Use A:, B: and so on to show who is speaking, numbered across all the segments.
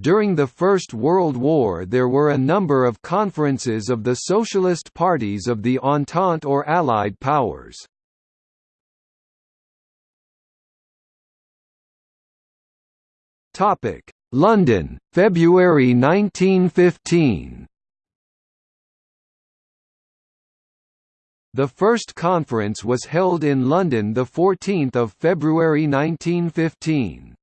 A: During the First World War there were a number of conferences of the socialist parties of the Entente or Allied powers. London, February 1915 The first conference was held in London 14 February 1915.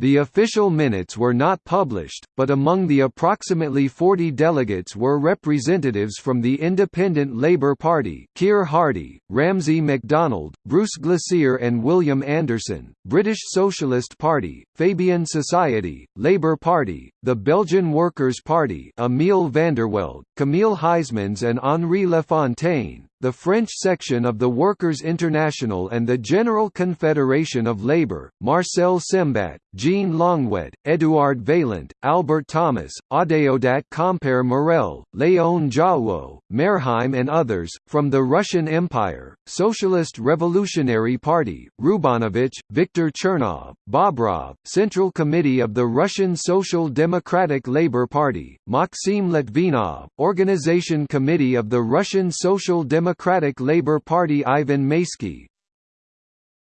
A: The official minutes were not published, but among the approximately 40 delegates were representatives from the Independent Labour Party Keir Hardie, Ramsay MacDonald, Bruce Glasier and William Anderson, British Socialist Party, Fabian Society, Labour Party, the Belgian Workers' Party Emile Vandervelde, Camille Huysmans and Henri Lafontaine, the French section of the Workers' International and the General Confederation of Labour, Marcel Sembat, Jean Longuet, Édouard Vaillant, Albert Thomas, Adeodat Compere Morel, Léon Jouhaux, Merheim and others, from the Russian Empire, Socialist Revolutionary Party, Rubanovich, Viktor Chernov, Bobrov, Central Committee of the Russian Social Democratic Labour Party, Maxim Litvinov, Organization Committee of the Russian Social Democratic Democratic Labour Party Ivan Maysky.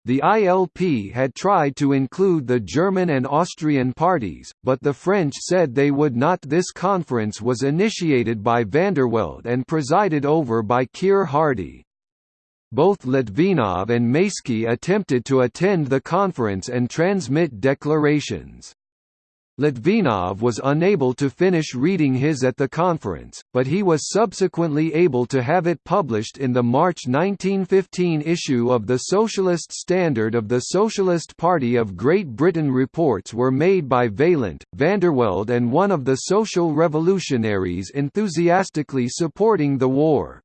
A: The ILP had tried to include the German and Austrian parties, but the French said they would not This conference was initiated by Vandervelde and presided over by Keir Hardie. Both Litvinov and Maysky attempted to attend the conference and transmit declarations. Litvinov was unable to finish reading his at the conference, but he was subsequently able to have it published in the March 1915 issue of the Socialist Standard of the Socialist Party of Great Britain. Reports were made by Vaillant, Vandervelde, and one of the social revolutionaries enthusiastically supporting the war.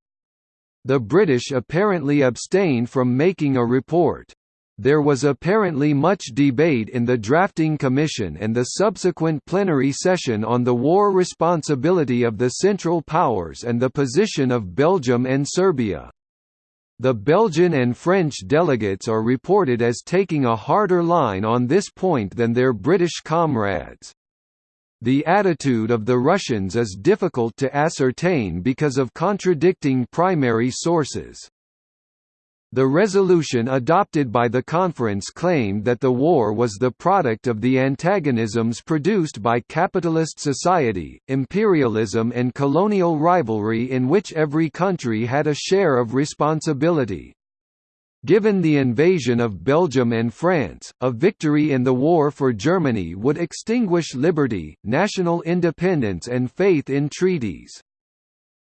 A: The British apparently abstained from making a report. There was apparently much debate in the drafting commission and the subsequent plenary session on the war responsibility of the Central Powers and the position of Belgium and Serbia. The Belgian and French delegates are reported as taking a harder line on this point than their British comrades. The attitude of the Russians is difficult to ascertain because of contradicting primary sources. The resolution adopted by the conference claimed that the war was the product of the antagonisms produced by capitalist society, imperialism and colonial rivalry in which every country had a share of responsibility. Given the invasion of Belgium and France, a victory in the war for Germany would extinguish liberty, national independence and faith in treaties.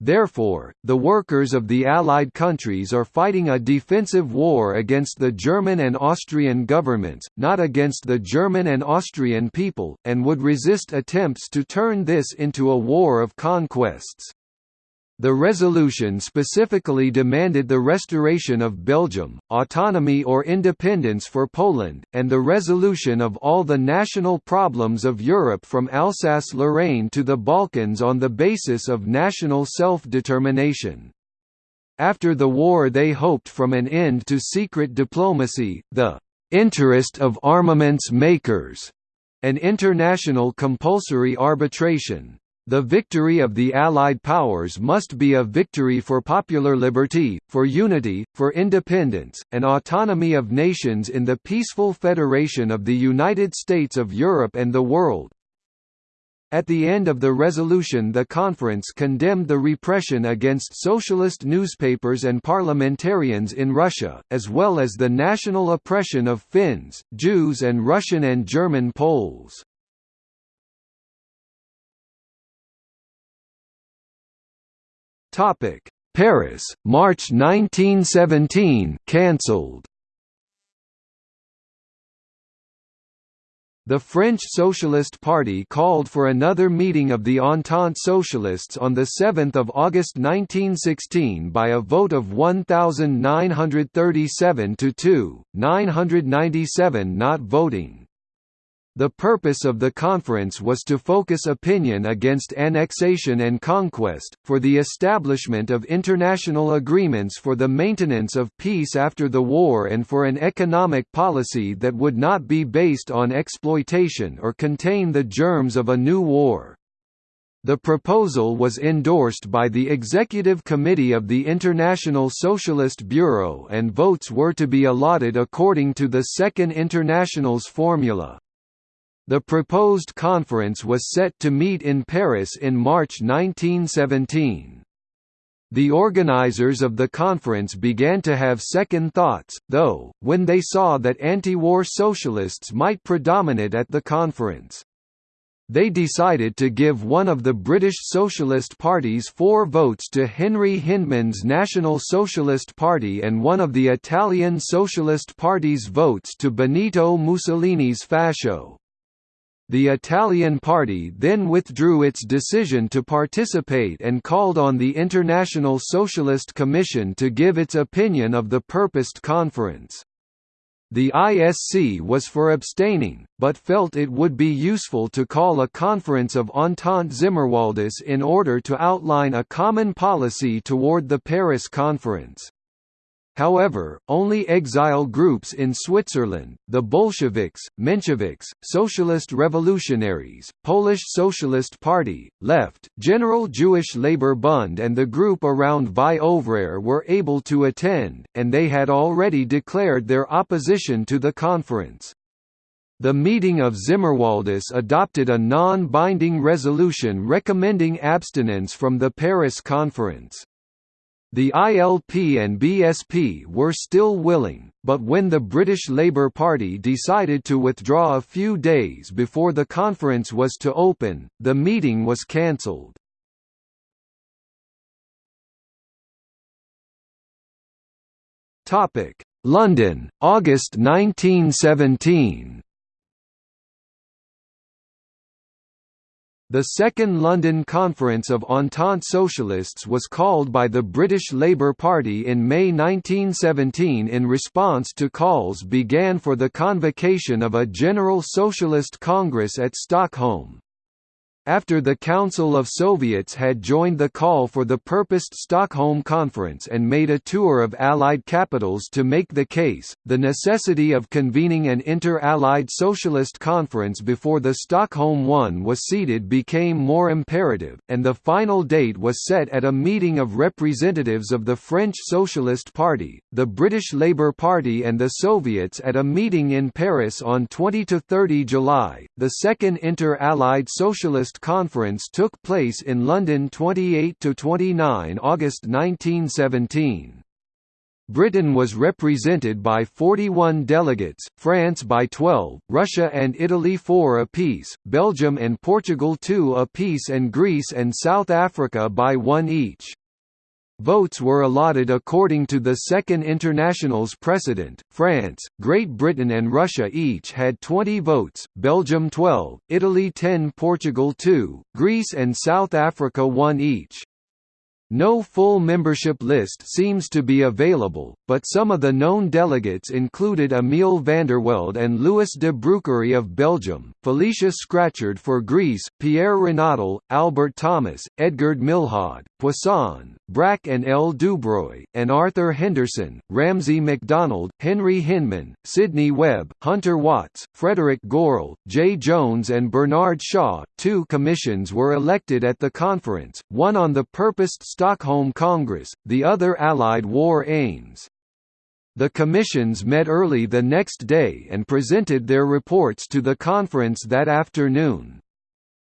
A: Therefore, the workers of the Allied countries are fighting a defensive war against the German and Austrian governments, not against the German and Austrian people, and would resist attempts to turn this into a war of conquests. The resolution specifically demanded the restoration of Belgium, autonomy or independence for Poland, and the resolution of all the national problems of Europe from Alsace-Lorraine to the Balkans on the basis of national self-determination. After the war they hoped from an end to secret diplomacy, the "...interest of armaments makers", and international compulsory arbitration. The victory of the Allied powers must be a victory for popular liberty, for unity, for independence, and autonomy of nations in the peaceful federation of the United States of Europe and the world. At the end of the resolution the conference condemned the repression against socialist newspapers and parliamentarians in Russia, as well as the national oppression of Finns, Jews and Russian and German Poles. Topic: Paris, March 1917, cancelled. The French Socialist Party called for another meeting of the Entente Socialists on 7 August 1916 by a vote of 1,937 to 2, 997 not voting. The purpose of the conference was to focus opinion against annexation and conquest, for the establishment of international agreements for the maintenance of peace after the war and for an economic policy that would not be based on exploitation or contain the germs of a new war. The proposal was endorsed by the Executive Committee of the International Socialist Bureau and votes were to be allotted according to the Second International's formula. The proposed conference was set to meet in Paris in March 1917. The organizers of the conference began to have second thoughts, though, when they saw that anti-war socialists might predominate at the conference. They decided to give one of the British Socialist Party's four votes to Henry Hyndman's National Socialist Party and one of the Italian Socialist Party's votes to Benito Mussolini's Fascio. The Italian party then withdrew its decision to participate and called on the International Socialist Commission to give its opinion of the purposed conference. The ISC was for abstaining, but felt it would be useful to call a conference of Entente Zimmerwaldis in order to outline a common policy toward the Paris Conference. However, only exile groups in Switzerland, the Bolsheviks, Mensheviks, Socialist Revolutionaries, Polish Socialist Party, Left, General Jewish Labour Bund and the group around Vie Ouvrière were able to attend, and they had already declared their opposition to the conference. The meeting of Zimmerwaldis adopted a non-binding resolution recommending abstinence from the Paris Conference. The ILP and BSP were still willing, but when the British Labour Party decided to withdraw a few days before the conference was to open, the meeting was cancelled. London, August 1917 The Second London Conference of Entente Socialists was called by the British Labour Party in May 1917 in response to calls began for the convocation of a General Socialist Congress at Stockholm. After the Council of Soviets had joined the call for the purposed Stockholm Conference and made a tour of Allied capitals to make the case, the necessity of convening an inter-Allied socialist conference before the Stockholm one was seated became more imperative, and the final date was set at a meeting of representatives of the French Socialist Party, the British Labour Party and the Soviets at a meeting in Paris on 20–30 July. The Second Inter-Allied Socialist Conference took place in London 28–29 August 1917. Britain was represented by 41 delegates, France by 12, Russia and Italy 4 apiece, Belgium and Portugal 2 apiece and Greece and South Africa by 1 each. Votes were allotted according to the Second International's precedent. France, Great Britain, and Russia each had 20 votes, Belgium 12, Italy 10, Portugal 2, Greece and South Africa 1 each. No full membership list seems to be available, but some of the known delegates included Emile Vandervelde and Louis de Brouckère of Belgium, Felicia Scratchard for Greece, Pierre Renaudel, Albert Thomas, Edgard Milhaud, Poisson, Brack and L. Dubreuilh, and Arthur Henderson, Ramsay MacDonald, Henry Hyndman, Sidney Webb, Hunter Watts, Frederick Gorrell, J. Jones and Bernard Shaw. Two commissions were elected at the conference, one on the purposed Stockholm Congress, the other Allied war aims. The commissions met early the next day and presented their reports to the conference that afternoon.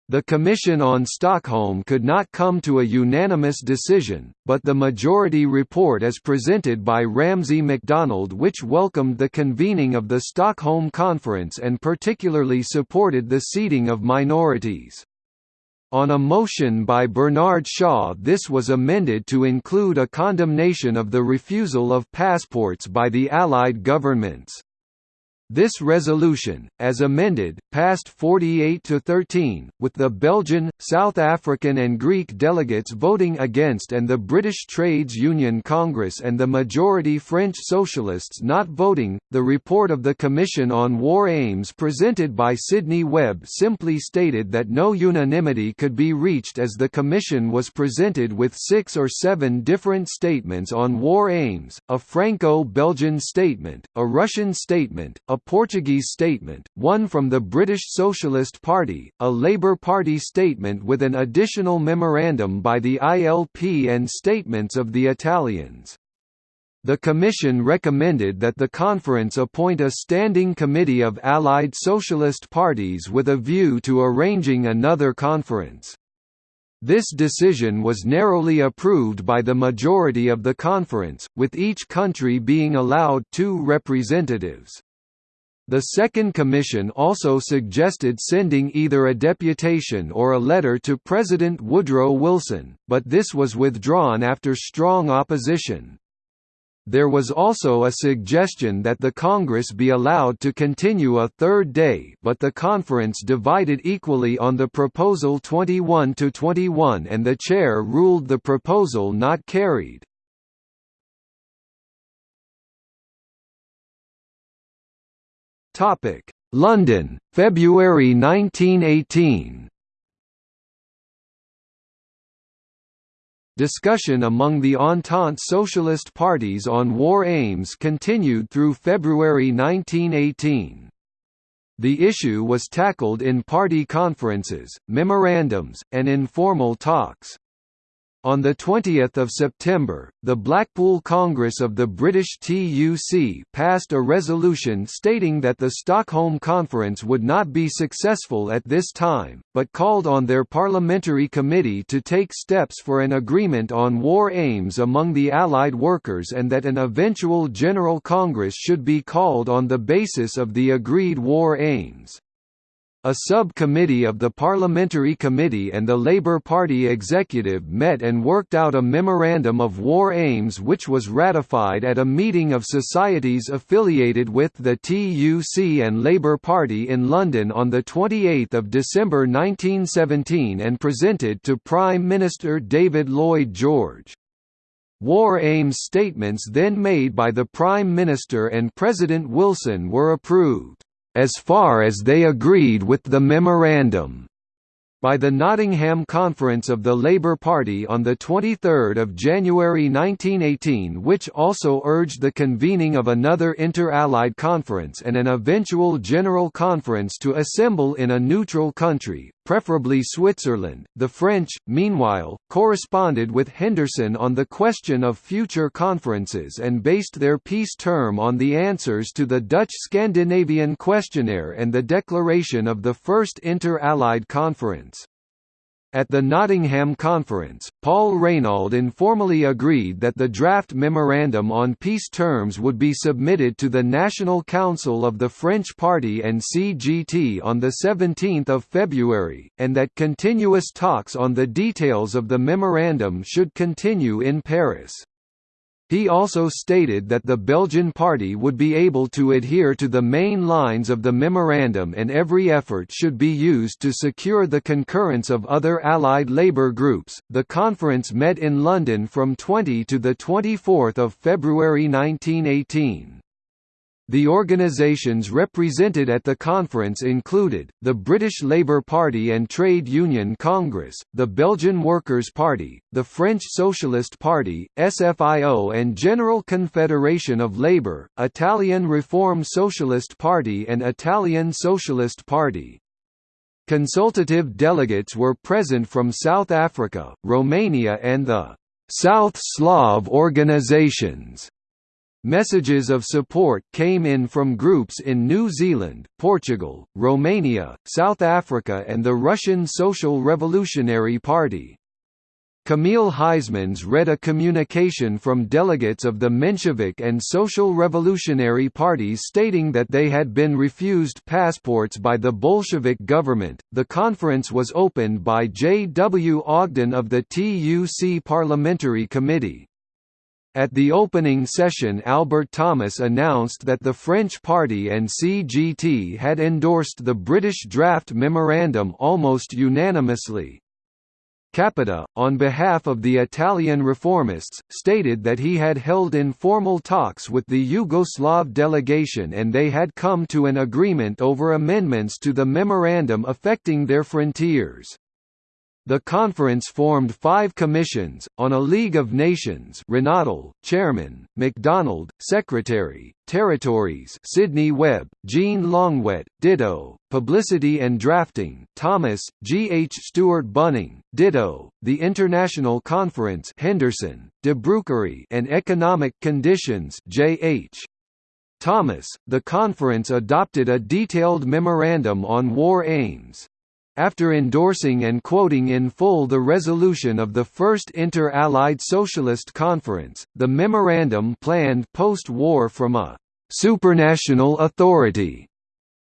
A: The Commission on Stockholm could not come to a unanimous decision, but the majority report as presented by Ramsay MacDonald which welcomed the convening of the Stockholm Conference and particularly supported the seating of minorities. On a motion by Bernard Shaw this was amended to include a condemnation of the refusal of passports by the Allied governments. This resolution, as amended, passed 48 to 13, with the Belgian, South African and Greek delegates voting against and the British Trades Union Congress and the majority French socialists not voting. The report of the Commission on War Aims presented by Sidney Webb simply stated that no unanimity could be reached as the Commission was presented with six or seven different statements on war aims, a Franco-Belgian statement, a Russian statement, a a Portuguese statement, one from the British Socialist Party, a Labour Party statement with an additional memorandum by the ILP and statements of the Italians. The Commission recommended that the conference appoint a standing committee of Allied Socialist parties with a view to arranging another conference. This decision was narrowly approved by the majority of the conference, with each country being allowed two representatives. The Second Commission also suggested sending either a deputation or a letter to President Woodrow Wilson, but this was withdrawn after strong opposition. There was also a suggestion that the Congress be allowed to continue a third day but the conference divided equally on the proposal 21 to 21 and the chair ruled the proposal not carried. Topic: London, February 1918. Discussion among the Entente Socialist parties on war aims continued through February 1918. The issue was tackled in party conferences, memorandums, and informal talks. On 20 September, the Blackpool Congress of the British TUC passed a resolution stating that the Stockholm Conference would not be successful at this time, but called on their parliamentary committee to take steps for an agreement on war aims among the Allied workers and that an eventual General Congress should be called on the basis of the agreed war aims. A sub-committee of the Parliamentary Committee and the Labour Party executive met and worked out a memorandum of war aims which was ratified at a meeting of societies affiliated with the TUC and Labour Party in London on 28 December 1917 and presented to Prime Minister David Lloyd George. War aims statements then made by the Prime Minister and President Wilson were approved as far as they agreed with the memorandum by the Nottingham Conference of the Labour Party on 23 January 1918 which also urged the convening of another inter-Allied conference and an eventual General Conference to assemble in a neutral country, preferably Switzerland. The French, meanwhile, corresponded with Henderson on the question of future conferences and based their peace term on the answers to the Dutch Scandinavian Questionnaire and the declaration of the First Inter-Allied Conference. At the Nottingham Conference, Paul Reynaud informally agreed that the draft memorandum on peace terms would be submitted to the National Council of the French Party and CGT on 17 February, and that continuous talks on the details of the memorandum should continue in Paris. He also stated that the Belgian party would be able to adhere to the main lines of the memorandum and every effort should be used to secure the concurrence of other Allied labour groups. The conference met in London from 20 to the 24th of February 1918. The organisations represented at the conference included, the British Labour Party and Trade Union Congress, the Belgian Workers' Party, the French Socialist Party, SFIO and General Confederation of Labour, Italian Reform Socialist Party and Italian Socialist Party. Consultative delegates were present from South Africa, Romania and the South Slav organizations. Messages of support came in from groups in New Zealand, Portugal, Romania, South Africa and the Russian Social Revolutionary Party. Camille Huysmans read a communication from delegates of the Menshevik and Social Revolutionary parties stating that they had been refused passports by the Bolshevik government. The conference was opened by J. W. Ogden of the TUC Parliamentary Committee. At the opening session Albert Thomas announced that the French Party and CGT had endorsed the British draft memorandum almost unanimously. Capita, on behalf of the Italian reformists, stated that he had held informal talks with the Yugoslav delegation and they had come to an agreement over amendments to the memorandum affecting their frontiers. The conference formed five commissions, on a League of Nations Renaudel, Chairman, MacDonald, Secretary, Territories Sidney Webb, Jean Longuet, ditto, Publicity and Drafting Thomas, G. H. Stuart Bunning, ditto, the International Conference Henderson, de Brouckère and Economic Conditions J. H. Thomas, the conference adopted a detailed memorandum on war aims, after endorsing and quoting in full the resolution of the First Inter-Allied Socialist Conference, the memorandum planned post-war from a «supranational authority»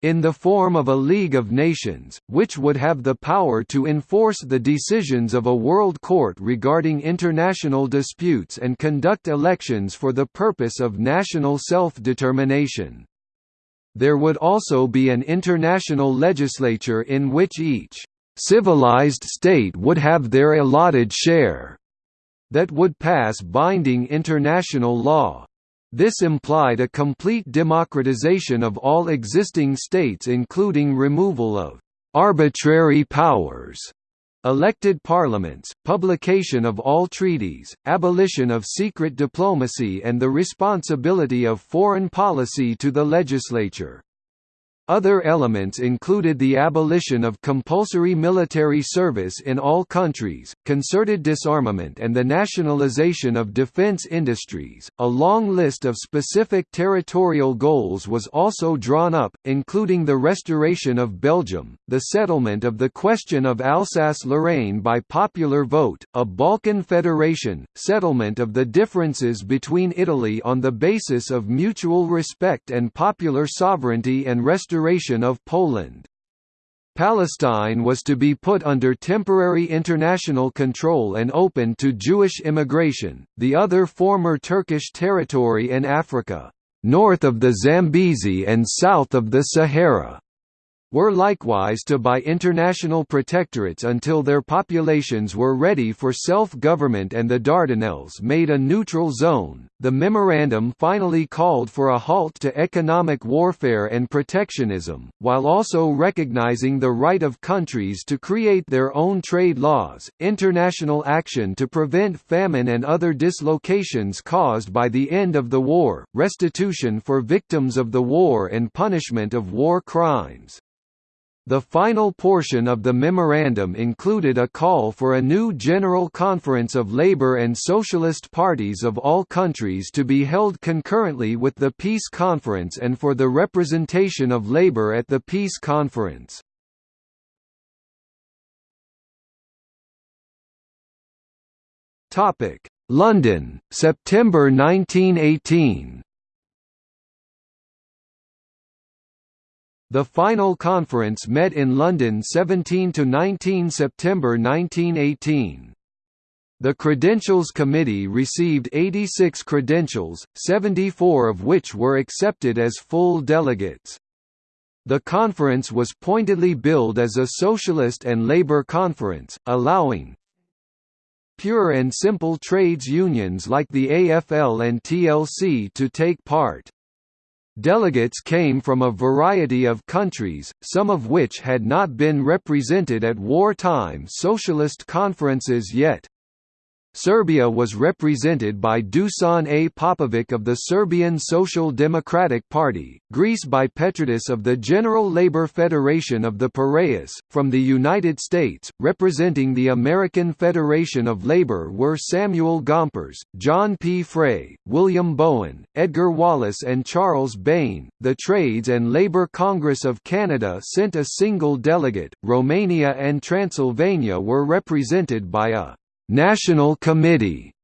A: in the form of a League of Nations, which would have the power to enforce the decisions of a world court regarding international disputes and conduct elections for the purpose of national self-determination. There would also be an international legislature in which each civilized state would have their allotted share that would pass binding international law. This implied a complete democratization of all existing states including removal of arbitrary powers elected parliaments, publication of all treaties, abolition of secret diplomacy and the responsibility of foreign policy to the legislature. Other elements included the abolition of compulsory military service in all countries, concerted disarmament, and the nationalization of defense industries. A long list of specific territorial goals was also drawn up, including the restoration of Belgium, the settlement of the question of Alsace-Lorraine by popular vote, a Balkan federation, settlement of the differences between Italy on the basis of mutual respect and popular sovereignty and restoration restoration of Poland. Palestine was to be put under temporary international control and open to Jewish immigration, the other former Turkish territory in Africa, north of the Zambezi and south of the Sahara were likewise to buy international protectorates until their populations were ready for self-government and the Dardanelles made a neutral zone. The memorandum finally called for a halt to economic warfare and protectionism, while also recognizing the right of countries to create their own trade laws, international action to prevent famine and other dislocations caused by the end of the war, restitution for victims of the war and punishment of war crimes. The final portion of the memorandum included a call for a new General Conference of Labour and Socialist parties of all countries to be held concurrently with the Peace Conference and for the representation of labour at the Peace Conference. London, September 1918 The final conference met in London 17–19 September 1918. The Credentials Committee received 86 credentials, 74 of which were accepted as full delegates. The conference was pointedly billed as a socialist and labor conference, allowing pure and simple trades unions like the AFL and TLC to take part. Delegates came from a variety of countries, some of which had not been represented at wartime socialist conferences yet. Serbia was represented by Dusan A. Popovic of the Serbian Social Democratic Party, Greece by Petridis of the General Labor Federation of the Piraeus. From the United States, representing the American Federation of Labor were Samuel Gompers, John P. Frey, William Bowen, Edgar Wallace, and Charles Bain. The Trades and Labor Congress of Canada sent a single delegate. Romania and Transylvania were represented by a National Committee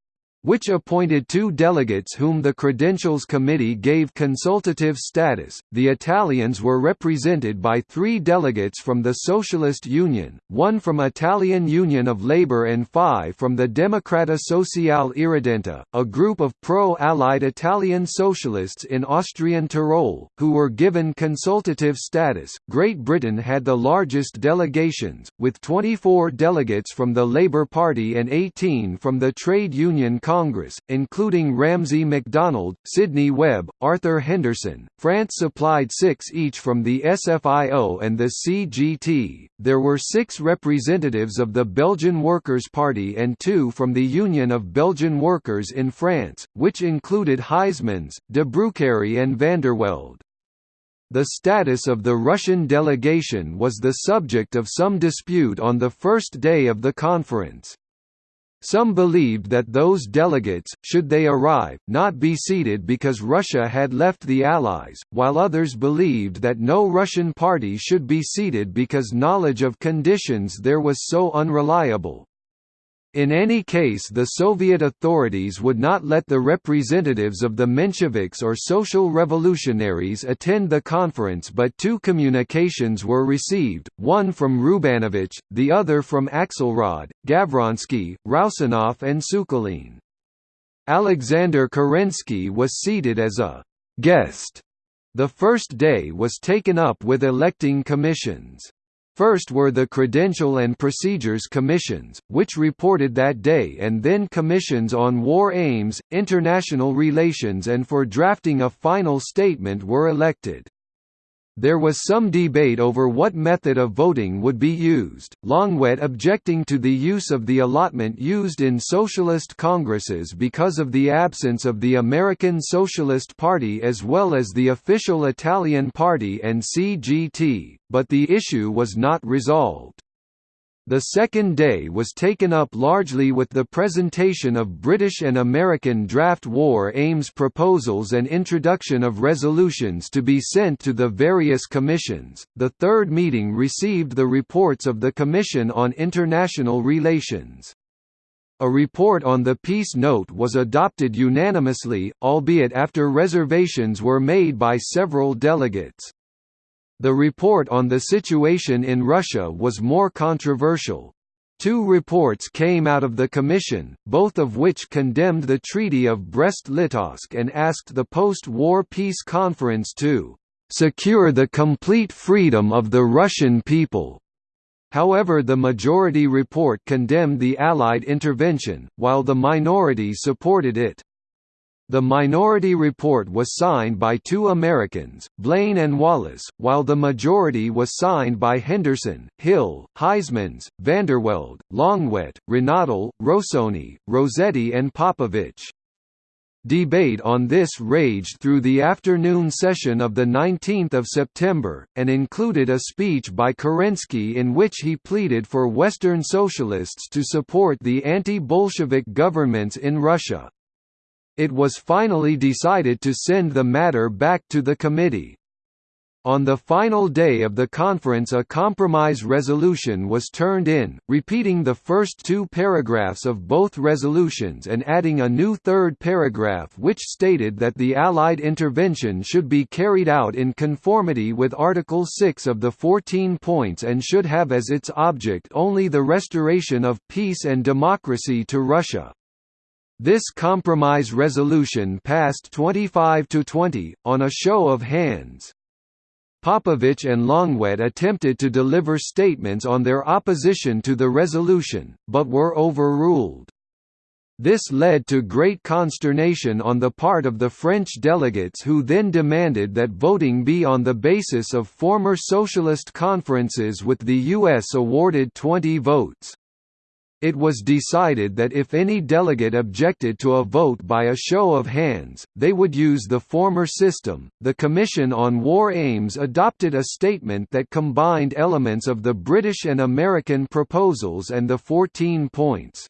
A: which appointed two delegates whom the Credentials Committee gave consultative status. The Italians were represented by three delegates from the Socialist Union, one from Italian Union of Labour and five from the Democrata Sociale Irredenta, a group of pro-Allied Italian socialists in Austrian Tyrol, who were given consultative status. Great Britain had the largest delegations, with 24 delegates from the Labour Party and 18 from the Trade Union Congress, including Ramsay MacDonald, Sidney Webb, Arthur Henderson. France supplied six each from the SFIO and the CGT. There were six representatives of the Belgian Workers' Party and two from the Union of Belgian Workers in France, which included Huysmans, de Brouckère and Vandervelde. The status of the Russian delegation was the subject of some dispute on the first day of the conference. Some believed that those delegates, should they arrive, not be seated because Russia had left the Allies, while others believed that no Russian party should be seated because knowledge of conditions there was so unreliable. In any case the Soviet authorities would not let the representatives of the Mensheviks or Social Revolutionaries attend the conference but two communications were received, one from Rubanovich, the other from Axelrod, Gavronsky, Roussinoff and Sukhalin. Alexander Kerensky was seated as a «guest». The first day was taken up with electing commissions. First were the Credential and Procedures Commissions, which reported that day and then commissions on war aims, international relations and for drafting a final statement were elected. There was some debate over what method of voting would be used, Longuet objecting to the use of the allotment used in socialist congresses because of the absence of the American Socialist Party as well as the official Italian Party and CGT, but the issue was not resolved. The second day was taken up largely with the presentation of British and American draft war aims proposals and introduction of resolutions to be sent to the various commissions. The third meeting received the reports of the Commission on International Relations. A report on the peace note was adopted unanimously, albeit after reservations were made by several delegates. The report on the situation in Russia was more controversial. Two reports came out of the Commission, both of which condemned the Treaty of Brest-Litovsk and asked the post-war peace conference to "...secure the complete freedom of the Russian people." However the majority report condemned the Allied intervention, while the minority supported it. The minority report was signed by two Americans, Blaine and Wallace, while the majority was signed by Henderson, Hill, Huysmans, Vandervelde, Longuet, Renaudel, Rossoni, Rossetti and Popovich. Debate on this raged through the afternoon session of 19 September, and included a speech by Kerensky in which he pleaded for Western socialists to support the anti-Bolshevik governments in Russia. It was finally decided to send the matter back to the committee. On the final day of the conference a compromise resolution was turned in, repeating the first two paragraphs of both resolutions and adding a new third paragraph which stated that the Allied intervention should be carried out in conformity with Article 6 of the 14 points and should have as its object only the restoration of peace and democracy to Russia. This compromise resolution passed 25 to 20, on a show of hands. Popovich and Longuet attempted to deliver statements on their opposition to the resolution, but were overruled. This led to great consternation on the part of the French delegates who then demanded that voting be on the basis of former socialist conferences with the U.S. awarded 20 votes. It was decided that if any delegate objected to a vote by a show of hands, they would use the former system. The Commission on War Aims adopted a statement that combined elements of the British and American proposals and the 14 points.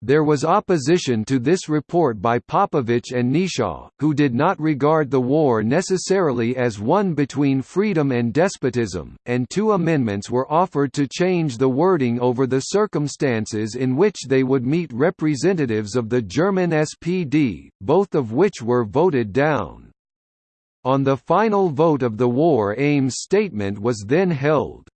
A: There was opposition to this report by Popovich and Neshaw, who did not regard the war necessarily as one between freedom and despotism, and two amendments were offered to change the wording over the circumstances in which they would meet representatives of the German SPD, both of which were voted down. On the final vote of the war aims statement was then held.